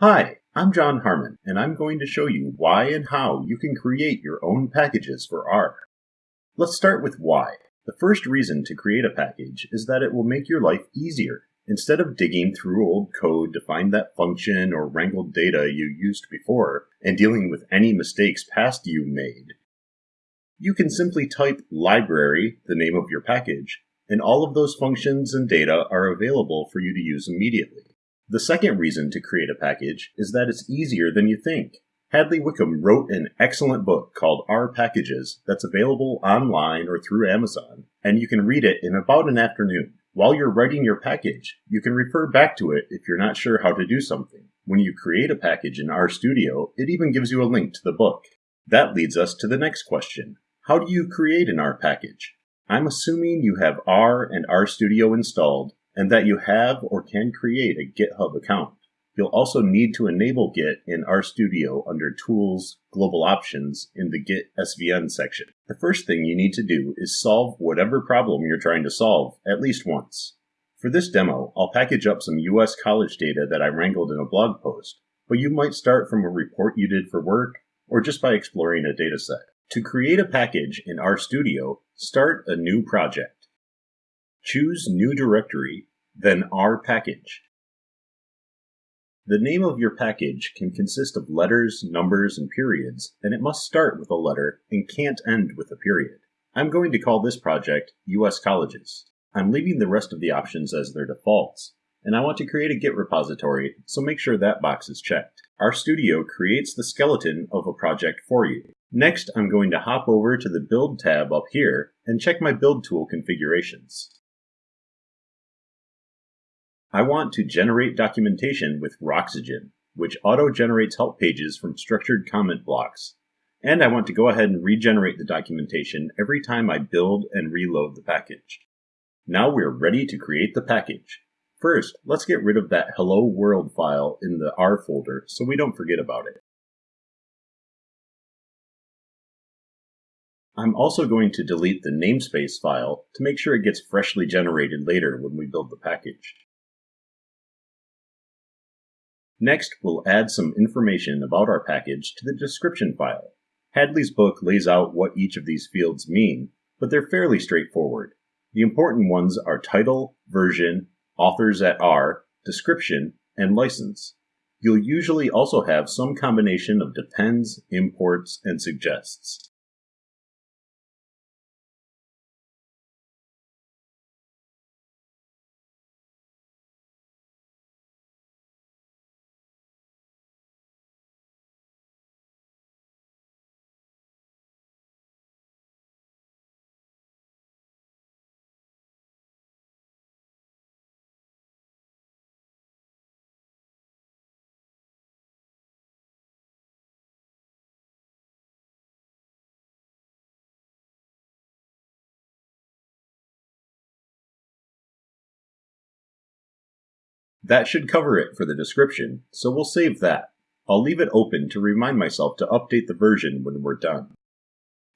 Hi, I'm Jon Harmon, and I'm going to show you why and how you can create your own packages for R. Let's start with why. The first reason to create a package is that it will make your life easier. Instead of digging through old code to find that function or wrangled data you used before, and dealing with any mistakes past you made, you can simply type library, the name of your package, and all of those functions and data are available for you to use immediately. The second reason to create a package is that it's easier than you think. Hadley Wickham wrote an excellent book called R Packages that's available online or through Amazon, and you can read it in about an afternoon. While you're writing your package, you can refer back to it if you're not sure how to do something. When you create a package in RStudio, it even gives you a link to the book. That leads us to the next question. How do you create an R package? I'm assuming you have R and RStudio installed and that you have or can create a GitHub account. You'll also need to enable Git in RStudio under Tools, Global Options in the Git SVN section. The first thing you need to do is solve whatever problem you're trying to solve at least once. For this demo, I'll package up some US college data that I wrangled in a blog post, but you might start from a report you did for work or just by exploring a dataset. To create a package in RStudio, start a new project. Choose New Directory, then R Package. The name of your package can consist of letters, numbers, and periods, and it must start with a letter and can't end with a period. I'm going to call this project US Colleges. I'm leaving the rest of the options as their defaults, and I want to create a Git repository, so make sure that box is checked. RStudio creates the skeleton of a project for you. Next, I'm going to hop over to the Build tab up here and check my build tool configurations. I want to generate documentation with Roxygen, which auto-generates help pages from structured comment blocks. And I want to go ahead and regenerate the documentation every time I build and reload the package. Now we're ready to create the package. First, let's get rid of that hello world file in the R folder so we don't forget about it. I'm also going to delete the namespace file to make sure it gets freshly generated later when we build the package. Next, we'll add some information about our package to the description file. Hadley's book lays out what each of these fields mean, but they're fairly straightforward. The important ones are title, version, authors at R, description, and license. You'll usually also have some combination of depends, imports, and suggests. That should cover it for the description, so we'll save that. I'll leave it open to remind myself to update the version when we're done.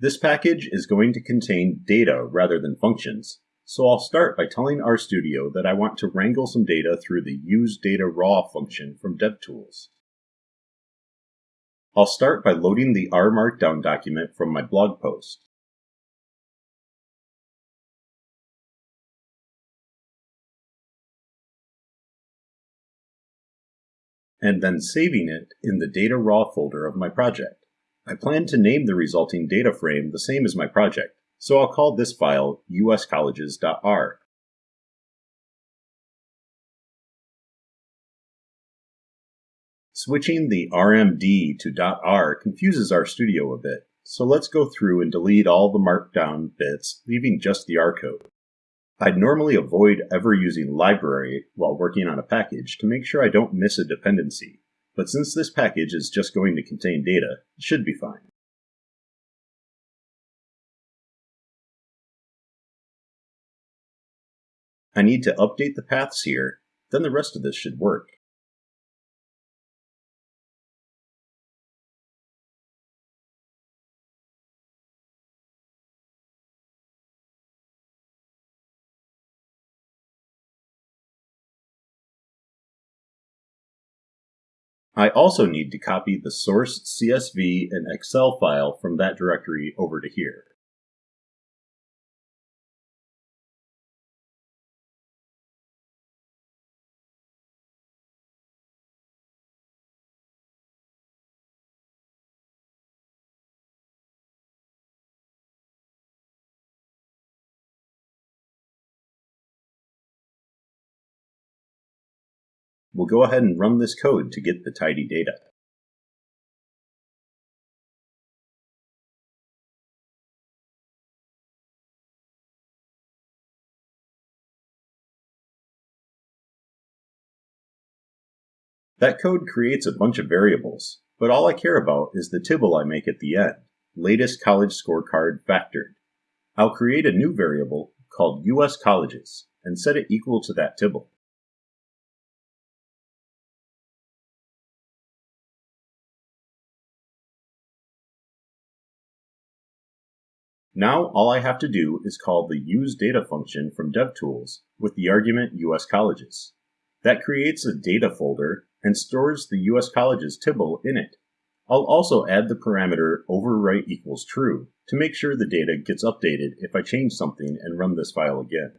This package is going to contain data rather than functions, so I'll start by telling RStudio that I want to wrangle some data through the Use Data Raw function from DevTools. I'll start by loading the R Markdown document from my blog post. And then saving it in the data raw folder of my project. I plan to name the resulting data frame the same as my project, so I'll call this file uscolleges.r. Switching the RMD to .r confuses RStudio a bit, so let's go through and delete all the markdown bits, leaving just the R code. I'd normally avoid ever using library while working on a package to make sure I don't miss a dependency, but since this package is just going to contain data, it should be fine. I need to update the paths here, then the rest of this should work. I also need to copy the source CSV and Excel file from that directory over to here. We'll go ahead and run this code to get the tidy data. That code creates a bunch of variables, but all I care about is the tibble I make at the end, latest college scorecard factored. I'll create a new variable called US colleges and set it equal to that tibble. Now all I have to do is call the useData function from DevTools with the argument US colleges. That creates a data folder and stores the US colleges tibble in it. I'll also add the parameter overwrite equals true to make sure the data gets updated if I change something and run this file again.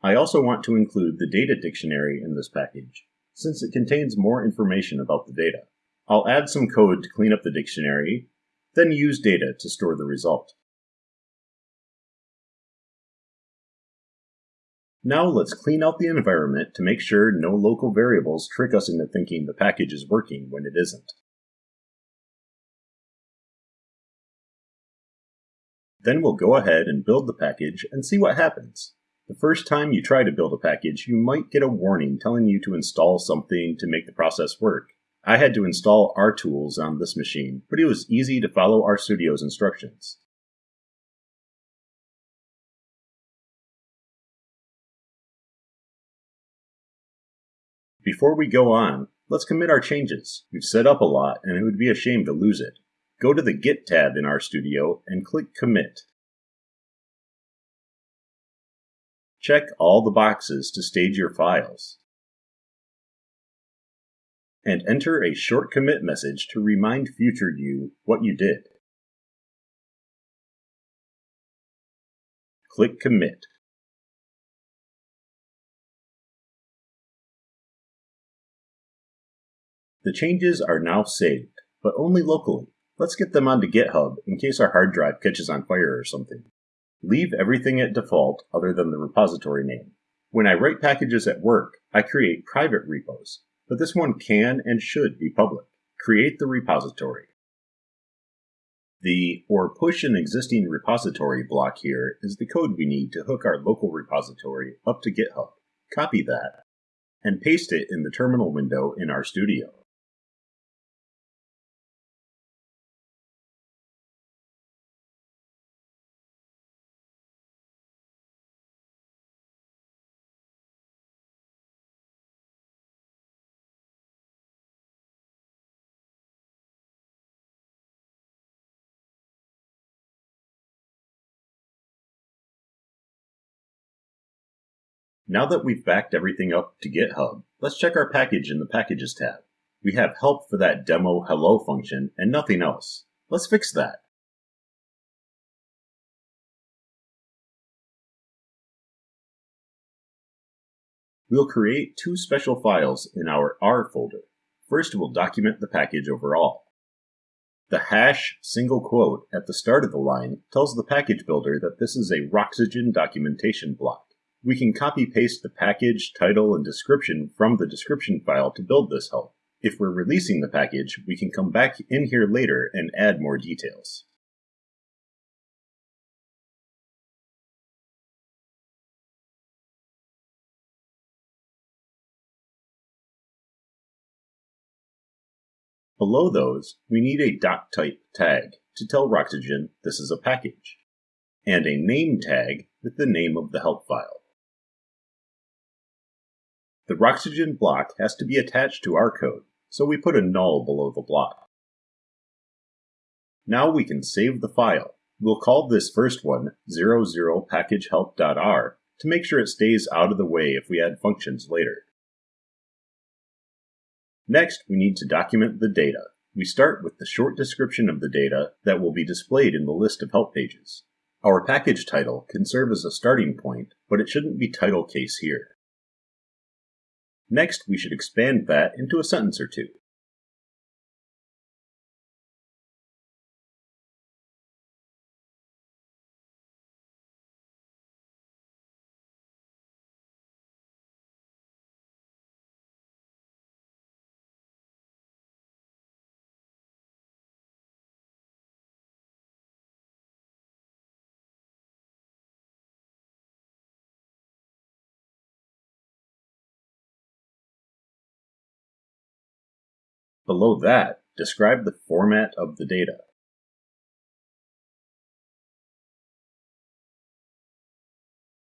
I also want to include the data dictionary in this package since it contains more information about the data. I'll add some code to clean up the dictionary, then use data to store the result. Now let's clean out the environment to make sure no local variables trick us into thinking the package is working when it isn't. Then we'll go ahead and build the package and see what happens. The first time you try to build a package, you might get a warning telling you to install something to make the process work. I had to install RTools on this machine, but it was easy to follow RStudio's instructions. Before we go on, let's commit our changes. We've set up a lot and it would be a shame to lose it. Go to the Git tab in RStudio and click Commit. Check all the boxes to stage your files. And enter a short commit message to remind future you what you did. Click Commit. The changes are now saved, but only locally. Let's get them onto GitHub in case our hard drive catches on fire or something. Leave everything at default other than the repository name. When I write packages at work, I create private repos, but this one can and should be public. Create the repository. The or push an existing repository block here is the code we need to hook our local repository up to GitHub. Copy that and paste it in the terminal window in RStudio. Now that we've backed everything up to GitHub, let's check our package in the Packages tab. We have help for that demo hello function and nothing else. Let's fix that. We'll create two special files in our R folder. First, we'll document the package overall. The hash single quote at the start of the line tells the package builder that this is a Roxygen documentation block. We can copy paste the package, title, and description from the description file to build this help. If we're releasing the package, we can come back in here later and add more details. Below those, we need a doctype tag to tell Roxygen this is a package, and a name tag with the name of the help file. The Roxygen block has to be attached to our code, so we put a null below the block. Now we can save the file. We'll call this first one 00packagehelp.r to make sure it stays out of the way if we add functions later. Next, we need to document the data. We start with the short description of the data that will be displayed in the list of help pages. Our package title can serve as a starting point, but it shouldn't be title case here. Next, we should expand that into a sentence or two. Below that, describe the format of the data.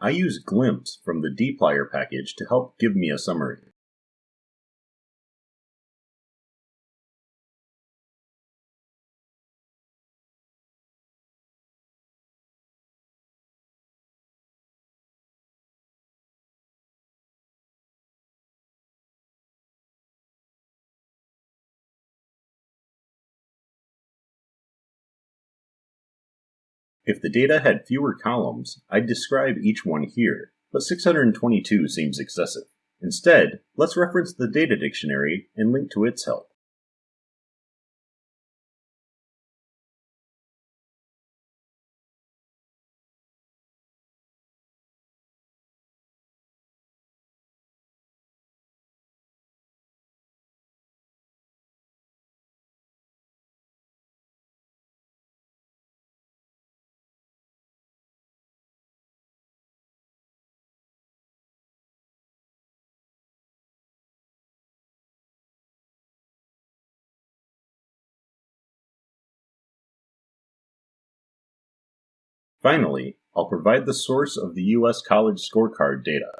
I use Glimpse from the dplyr package to help give me a summary. If the data had fewer columns, I'd describe each one here, but 622 seems excessive. Instead, let's reference the data dictionary and link to its help. Finally, I'll provide the source of the U.S. College Scorecard data.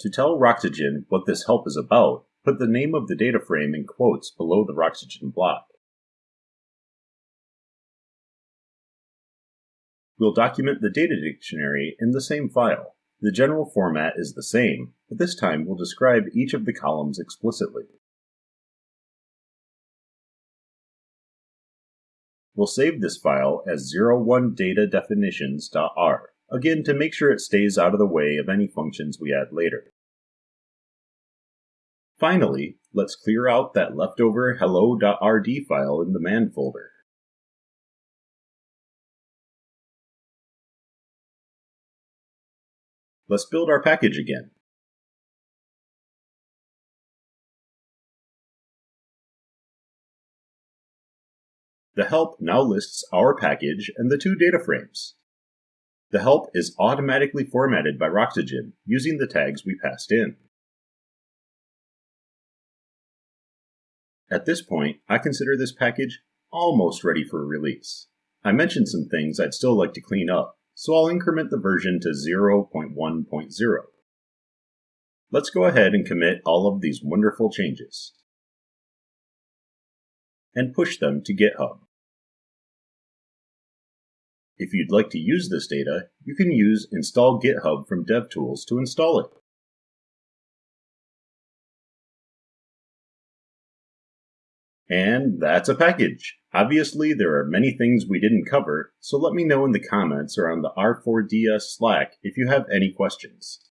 To tell Roxygen what this help is about, put the name of the data frame in quotes below the Roxygen block. We'll document the data dictionary in the same file. The general format is the same, but this time we'll describe each of the columns explicitly. We'll save this file as 01datadefinitions.r, again to make sure it stays out of the way of any functions we add later. Finally, let's clear out that leftover hello.rd file in the man folder. Let's build our package again. The help now lists our package and the two data frames. The help is automatically formatted by Roxygen using the tags we passed in. At this point, I consider this package almost ready for release. I mentioned some things I'd still like to clean up, so I'll increment the version to 0.1.0. Let's go ahead and commit all of these wonderful changes and push them to GitHub. If you'd like to use this data, you can use install GitHub from DevTools to install it. And that's a package. Obviously, there are many things we didn't cover, so let me know in the comments or on the R4DS Slack if you have any questions.